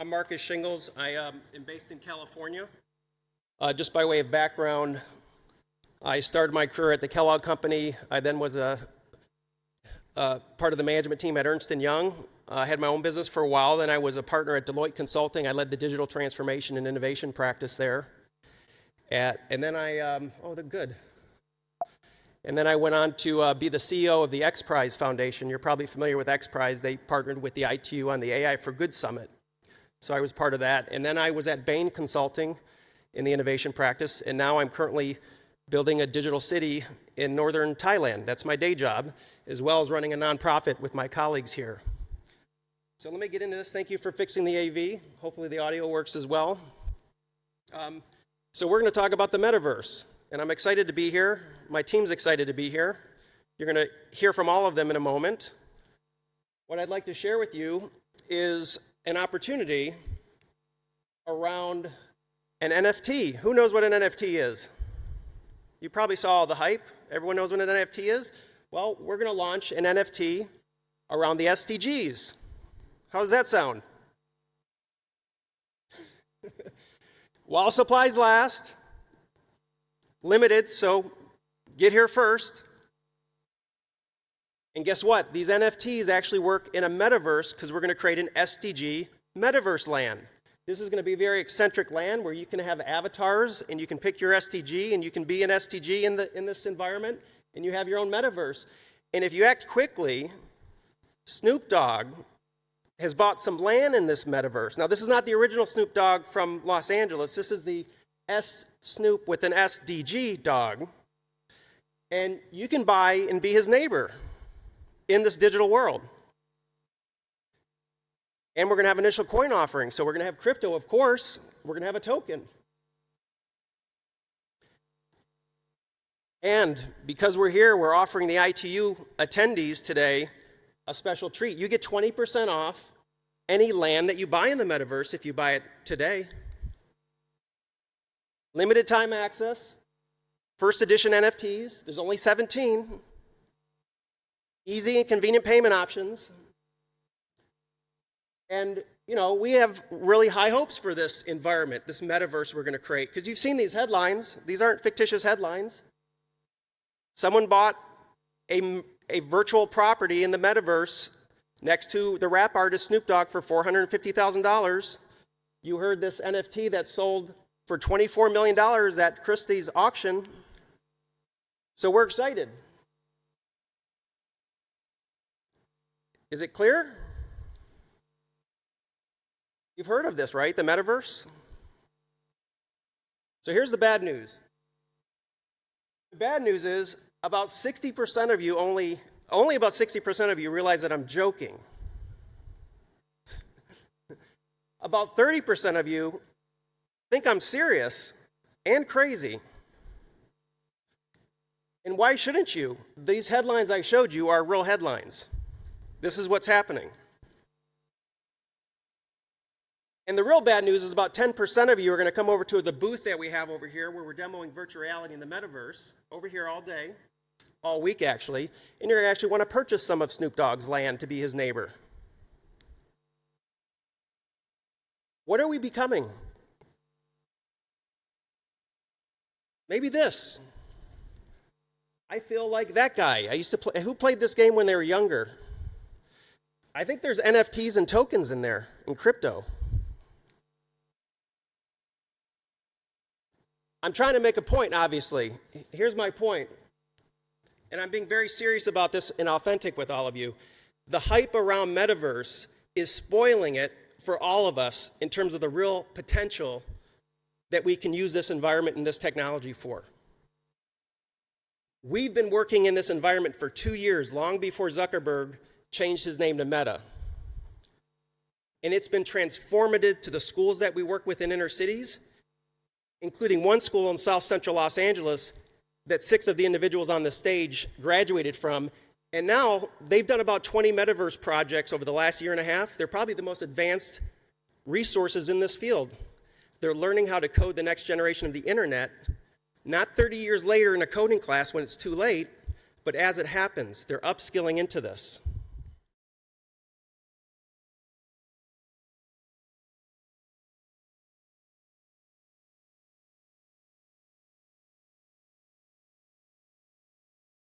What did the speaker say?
I'm Marcus Shingles. I um, am based in California. Uh, just by way of background, I started my career at the Kellogg Company. I then was a, a part of the management team at Ernst & Young. I had my own business for a while. Then I was a partner at Deloitte Consulting. I led the digital transformation and innovation practice there. At, and then I, um, oh, they're good. And then I went on to uh, be the CEO of the X Prize Foundation. You're probably familiar with X Prize. They partnered with the ITU on the AI for Good Summit. So I was part of that. And then I was at Bain Consulting in the innovation practice. And now I'm currently building a digital city in northern Thailand. That's my day job, as well as running a nonprofit with my colleagues here. So let me get into this. Thank you for fixing the AV. Hopefully the audio works as well. Um, so we're going to talk about the metaverse. And I'm excited to be here. My team's excited to be here. You're going to hear from all of them in a moment. What I'd like to share with you is an opportunity around an NFT. Who knows what an NFT is? You probably saw all the hype. Everyone knows what an NFT is? Well, we're going to launch an NFT around the SDGs. How does that sound? While supplies last, limited, so get here first. And guess what? These NFTs actually work in a metaverse because we're going to create an SDG metaverse land. This is going to be a very eccentric land where you can have avatars and you can pick your SDG and you can be an SDG in, the, in this environment and you have your own metaverse. And if you act quickly, Snoop Dogg has bought some land in this metaverse. Now, this is not the original Snoop Dogg from Los Angeles. This is the S Snoop with an SDG dog. And you can buy and be his neighbor in this digital world. And we're going to have initial coin offering. So we're going to have crypto, of course. We're going to have a token. And because we're here, we're offering the ITU attendees today a special treat. You get 20% off any land that you buy in the metaverse if you buy it today. Limited time access, first edition NFTs, there's only 17. Easy and convenient payment options. And, you know, we have really high hopes for this environment, this metaverse we're going to create. Because you've seen these headlines. These aren't fictitious headlines. Someone bought a, a virtual property in the metaverse next to the rap artist Snoop Dogg for $450,000. You heard this NFT that sold for $24 million at Christie's auction. So we're excited. Is it clear? You've heard of this, right? The metaverse? So here's the bad news. The bad news is about 60% of you only, only about 60% of you realize that I'm joking. about 30% of you think I'm serious and crazy. And why shouldn't you? These headlines I showed you are real headlines. This is what's happening. And the real bad news is about 10% of you are going to come over to the booth that we have over here where we're demoing virtual reality in the metaverse, over here all day, all week actually, and you're going to actually want to purchase some of Snoop Dogg's land to be his neighbor. What are we becoming? Maybe this. I feel like that guy. I used to play, who played this game when they were younger? I think there's NFTs and tokens in there, in crypto. I'm trying to make a point, obviously. Here's my point. And I'm being very serious about this and authentic with all of you. The hype around metaverse is spoiling it for all of us in terms of the real potential that we can use this environment and this technology for. We've been working in this environment for two years, long before Zuckerberg changed his name to Meta. And it's been transformative to the schools that we work with in inner cities, including one school in South Central Los Angeles that six of the individuals on the stage graduated from. And now they've done about 20 metaverse projects over the last year and a half. They're probably the most advanced resources in this field. They're learning how to code the next generation of the internet, not 30 years later in a coding class when it's too late, but as it happens, they're upskilling into this.